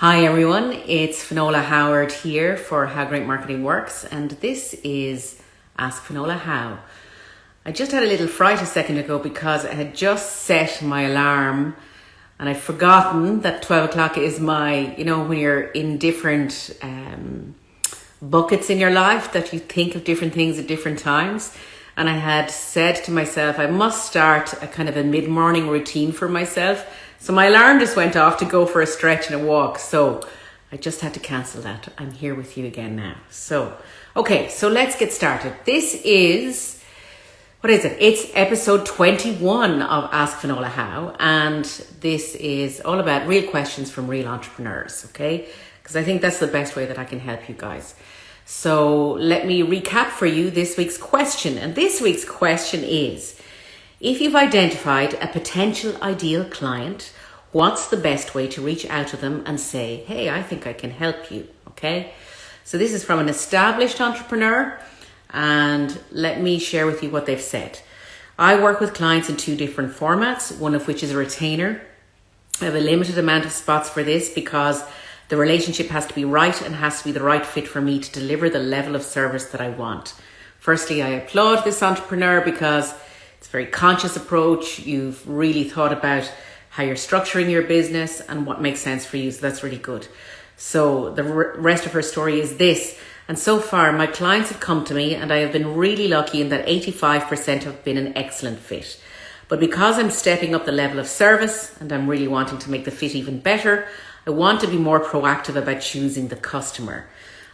Hi everyone, it's Finola Howard here for How Great Marketing Works, and this is Ask Finola How. I just had a little fright a second ago because I had just set my alarm and I'd forgotten that 12 o'clock is my, you know, when you're in different um, buckets in your life that you think of different things at different times. And I had said to myself, I must start a kind of a mid morning routine for myself so my alarm just went off to go for a stretch and a walk. So I just had to cancel that. I'm here with you again now. So, okay, so let's get started. This is, what is it? It's episode 21 of Ask Finola How. And this is all about real questions from real entrepreneurs, okay? Because I think that's the best way that I can help you guys. So let me recap for you this week's question. And this week's question is, if you've identified a potential ideal client, what's the best way to reach out to them and say, hey, I think I can help you? Okay. So this is from an established entrepreneur and let me share with you what they've said. I work with clients in two different formats, one of which is a retainer. I have a limited amount of spots for this because the relationship has to be right and has to be the right fit for me to deliver the level of service that I want. Firstly, I applaud this entrepreneur because it's a very conscious approach. You've really thought about how you're structuring your business and what makes sense for you. So that's really good. So the rest of her story is this. And so far, my clients have come to me and I have been really lucky in that 85% have been an excellent fit. But because I'm stepping up the level of service and I'm really wanting to make the fit even better, I want to be more proactive about choosing the customer.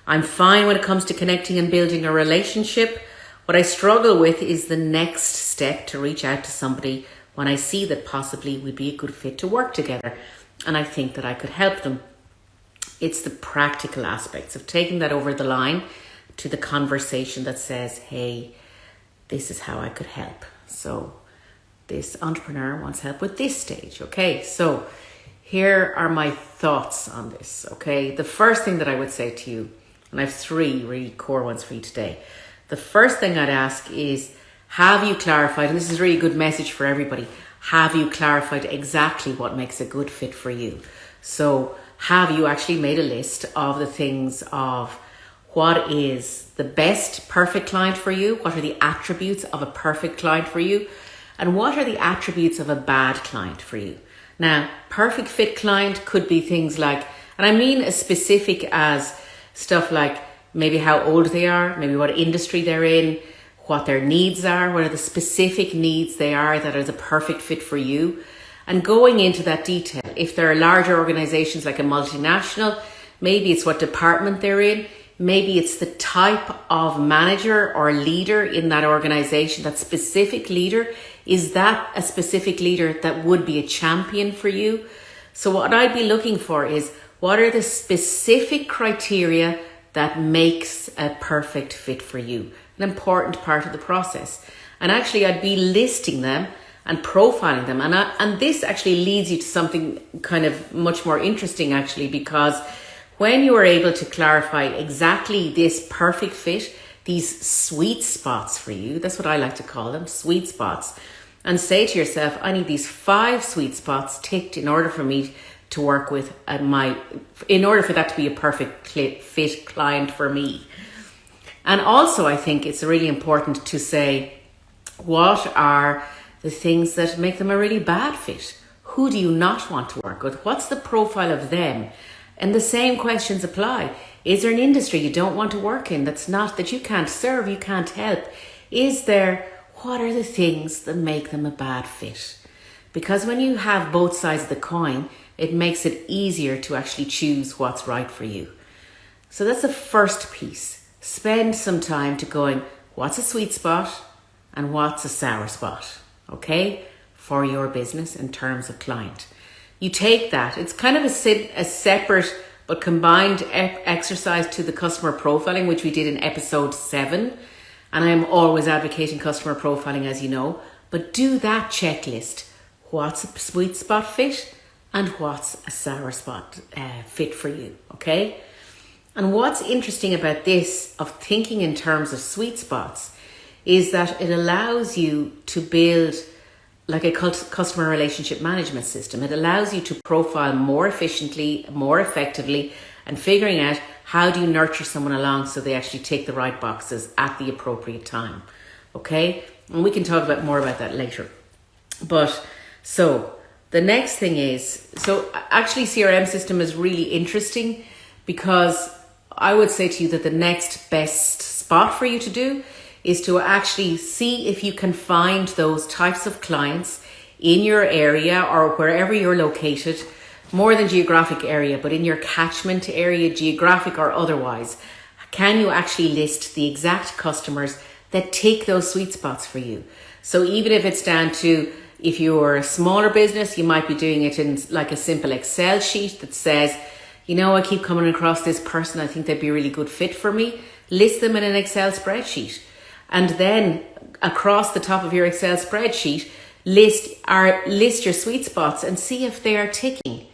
I'm fine when it comes to connecting and building a relationship, what I struggle with is the next step to reach out to somebody when I see that possibly we'd be a good fit to work together and I think that I could help them. It's the practical aspects of taking that over the line to the conversation that says, hey, this is how I could help. So this entrepreneur wants help with this stage. Okay, so here are my thoughts on this. Okay, the first thing that I would say to you, and I have three really core ones for you today the first thing I'd ask is have you clarified, and this is a really good message for everybody, have you clarified exactly what makes a good fit for you? So, have you actually made a list of the things of what is the best perfect client for you? What are the attributes of a perfect client for you? And what are the attributes of a bad client for you? Now, perfect fit client could be things like, and I mean as specific as stuff like maybe how old they are, maybe what industry they're in, what their needs are, what are the specific needs they are that are the perfect fit for you. And going into that detail, if there are larger organizations like a multinational, maybe it's what department they're in, maybe it's the type of manager or leader in that organization, that specific leader. Is that a specific leader that would be a champion for you? So, what I'd be looking for is what are the specific criteria that makes a perfect fit for you, an important part of the process. And actually, I'd be listing them and profiling them. And, I, and this actually leads you to something kind of much more interesting, actually, because when you are able to clarify exactly this perfect fit, these sweet spots for you, that's what I like to call them, sweet spots, and say to yourself, I need these five sweet spots ticked in order for me to work with and my in order for that to be a perfect fit client for me. And also i think it's really important to say what are the things that make them a really bad fit? Who do you not want to work with? What's the profile of them and the same questions apply is there an industry you don't want to work in that's not that you can't serve you can't help is there what are the things that make them a bad fit because when you have both sides of the coin it makes it easier to actually choose what's right for you. So that's the first piece. Spend some time to going, what's a sweet spot and what's a sour spot, okay, for your business in terms of client. You take that, it's kind of a, a separate but combined e- exercise to the customer profiling, which we did in episode seven. And I'm always advocating customer profiling, as you know, but do that checklist. What's a sweet spot fit? and what's a sour spot uh, fit for you, okay? And what's interesting about this of thinking in terms of sweet spots is that it allows you to build like a customer relationship management system. It allows you to profile more efficiently, more effectively, and figuring out how do you nurture someone along so they actually take the right boxes at the appropriate time. Okay? And we can talk about more about that later. But so the next thing is so actually CRM system is really interesting because I would say to you that the next best spot for you to do is to actually see if you can find those types of clients in your area or wherever you're located, more than geographic area, but in your catchment area, geographic or otherwise. Can you actually list the exact customers that take those sweet spots for you? So even if it's down to if you're a smaller business, you might be doing it in like a simple Excel sheet that says, you know, I keep coming across this person. I think they'd be a really good fit for me. List them in an Excel spreadsheet and then across the top of your Excel spreadsheet, list our list your sweet spots and see if they are ticking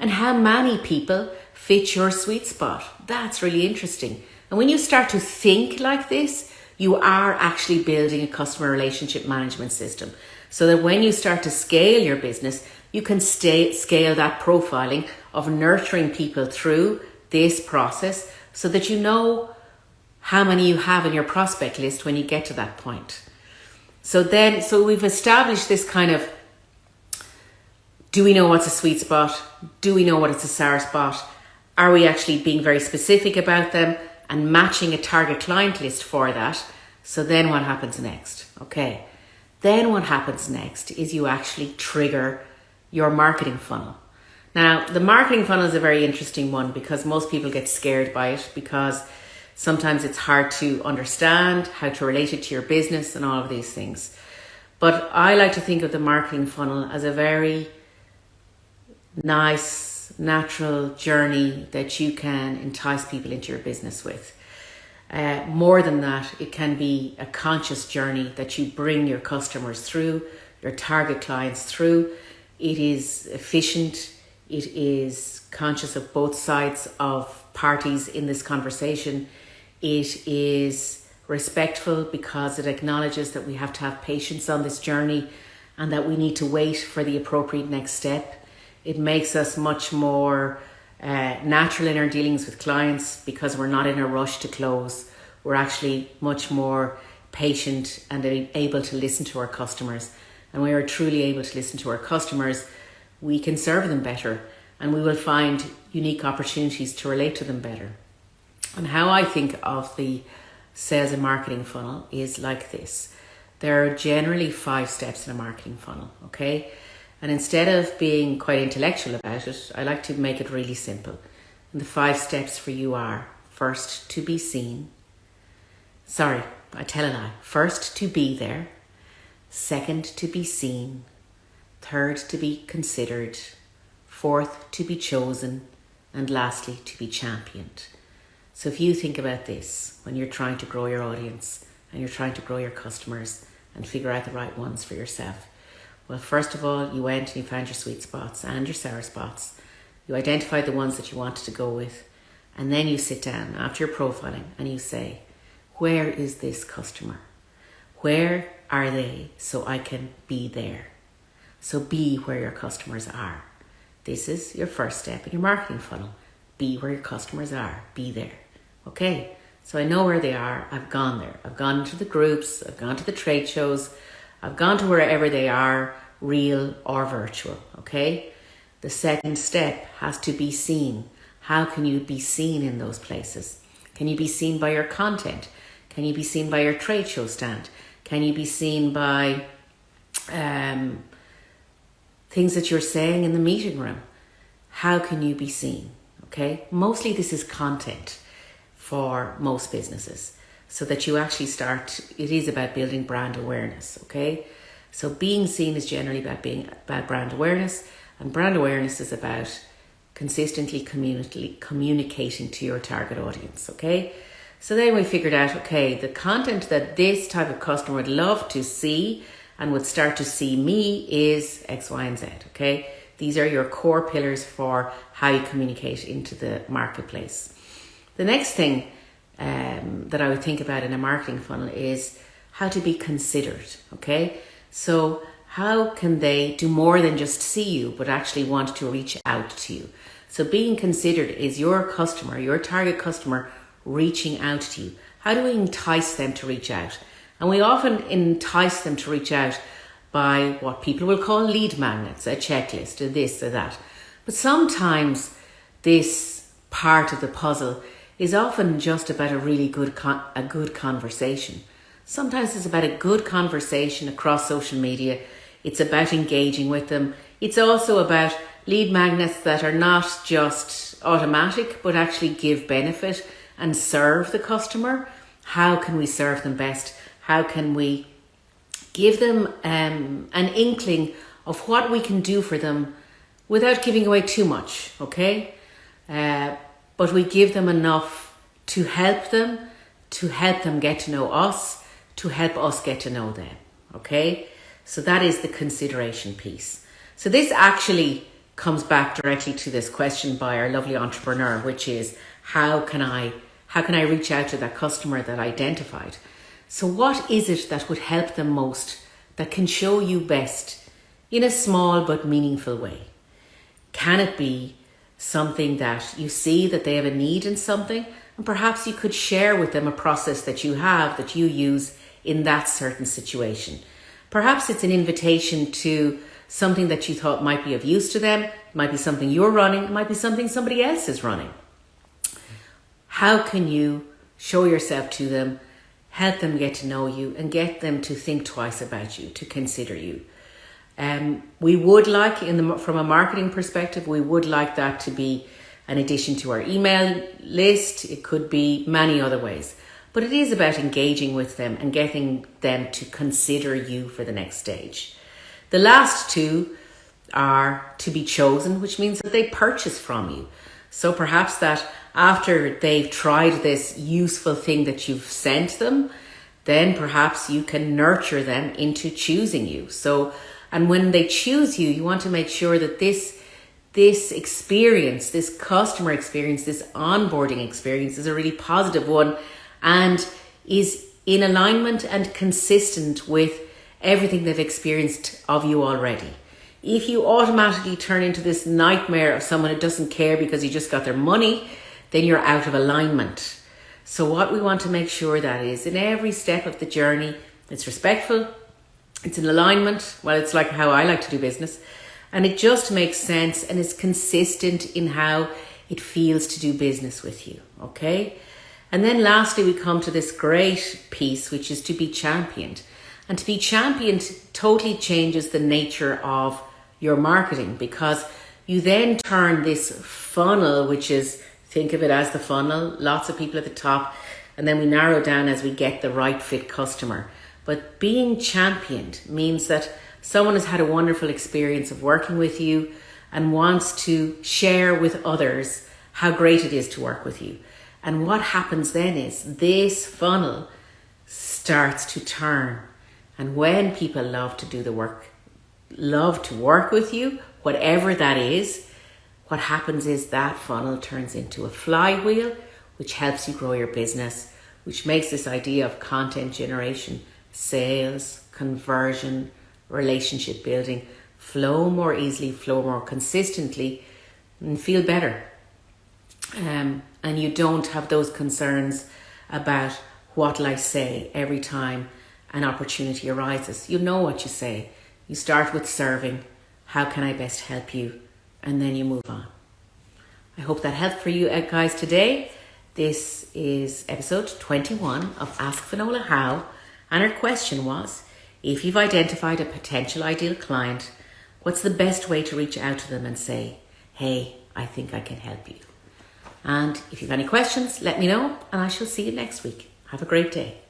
and how many people fit your sweet spot. That's really interesting. And when you start to think like this, you are actually building a customer relationship management system so that when you start to scale your business, you can stay, scale that profiling of nurturing people through this process so that you know how many you have in your prospect list when you get to that point. So then, so we've established this kind of do we know what's a sweet spot? Do we know what it's a sour spot? Are we actually being very specific about them and matching a target client list for that? So then what happens next? Okay. Then what happens next is you actually trigger your marketing funnel. Now, the marketing funnel is a very interesting one because most people get scared by it because Sometimes it's hard to understand how to relate it to your business and all of these things. But I like to think of the marketing funnel as a very nice, natural journey that you can entice people into your business with. Uh, more than that, it can be a conscious journey that you bring your customers through, your target clients through. It is efficient, it is conscious of both sides of parties in this conversation it is respectful because it acknowledges that we have to have patience on this journey and that we need to wait for the appropriate next step. It makes us much more uh, natural in our dealings with clients because we're not in a rush to close. We're actually much more patient and able to listen to our customers. And we are truly able to listen to our customers, we can serve them better and we will find unique opportunities to relate to them better. And how I think of the sales and marketing funnel is like this. There are generally five steps in a marketing funnel, okay? And instead of being quite intellectual about it, I like to make it really simple. And the five steps for you are first to be seen. Sorry, I tell a lie. First to be there. Second to be seen. Third to be considered. Fourth to be chosen. And lastly to be championed. So if you think about this when you're trying to grow your audience and you're trying to grow your customers and figure out the right ones for yourself, well, first of all, you went and you found your sweet spots and your sour spots. You identified the ones that you wanted to go with. And then you sit down after your profiling and you say, where is this customer? Where are they so I can be there? So be where your customers are. This is your first step in your marketing funnel. Be where your customers are. Be there. Okay, so I know where they are. I've gone there. I've gone to the groups. I've gone to the trade shows. I've gone to wherever they are, real or virtual. Okay, the second step has to be seen. How can you be seen in those places? Can you be seen by your content? Can you be seen by your trade show stand? Can you be seen by um, things that you're saying in the meeting room? How can you be seen? Okay, mostly this is content for most businesses. So that you actually start it is about building brand awareness okay? So being seen is generally about being about brand awareness and brand awareness is about consistently communicating to your target audience okay? So then we figured out okay the content that this type of customer would love to see and would start to see me is x y and z okay? These are your core pillars for how you communicate into the marketplace the next thing um, that I would think about in a marketing funnel is how to be considered. Okay, so how can they do more than just see you, but actually want to reach out to you? So being considered is your customer, your target customer reaching out to you. How do we entice them to reach out? And we often entice them to reach out by what people will call lead magnets, a checklist, or this, or that. But sometimes this part of the puzzle is often just about a really good con- a good conversation. Sometimes it's about a good conversation across social media. It's about engaging with them. It's also about lead magnets that are not just automatic but actually give benefit and serve the customer. How can we serve them best? How can we give them um, an inkling of what we can do for them without giving away too much, okay? Uh, but we give them enough to help them, to help them get to know us, to help us get to know them, okay? So that is the consideration piece. So this actually comes back directly to this question by our lovely entrepreneur, which is how can I how can I reach out to that customer that I identified? So, what is it that would help them most that can show you best in a small but meaningful way? Can it be something that you see that they have a need in something, and perhaps you could share with them a process that you have that you use in that certain situation? Perhaps it's an invitation to something that you thought might be of use to them, it might be something you're running, it might be something somebody else is running. How can you show yourself to them help them get to know you and get them to think twice about you, to consider you. Um, we would like, in the, from a marketing perspective, we would like that to be an addition to our email list. It could be many other ways. But it is about engaging with them and getting them to consider you for the next stage. The last two are to be chosen, which means that they purchase from you. So perhaps that after they've tried this useful thing that you've sent them, then perhaps you can nurture them into choosing you. So, and when they choose you, you want to make sure that this this experience, this customer experience, this onboarding experience is a really positive one and is in alignment and consistent with everything they've experienced of you already. If you automatically turn into this nightmare of someone who doesn't care because you just got their money, then you're out of alignment. So, what we want to make sure that is in every step of the journey, it's respectful, it's in alignment. Well, it's like how I like to do business, and it just makes sense and is consistent in how it feels to do business with you. Okay. And then lastly, we come to this great piece, which is to be championed. And to be championed totally changes the nature of your marketing because you then turn this funnel, which is Think of it as the funnel, lots of people at the top, and then we narrow down as we get the right fit customer. But being championed means that someone has had a wonderful experience of working with you and wants to share with others how great it is to work with you. And what happens then is this funnel starts to turn. And when people love to do the work, love to work with you, whatever that is, what happens is that funnel turns into a flywheel, which helps you grow your business, which makes this idea of content generation, sales, conversion, relationship building flow more easily, flow more consistently, and feel better. Um, and you don't have those concerns about what'll I say every time an opportunity arises. You know what you say. You start with serving. How can I best help you? and then you move on. I hope that helped for you uh, guys today. This is episode 21 of Ask Finola How, and her question was if you've identified a potential ideal client, what's the best way to reach out to them and say, hey, I think I can help you? And if you've any questions, let me know, and I shall see you next week. Have a great day.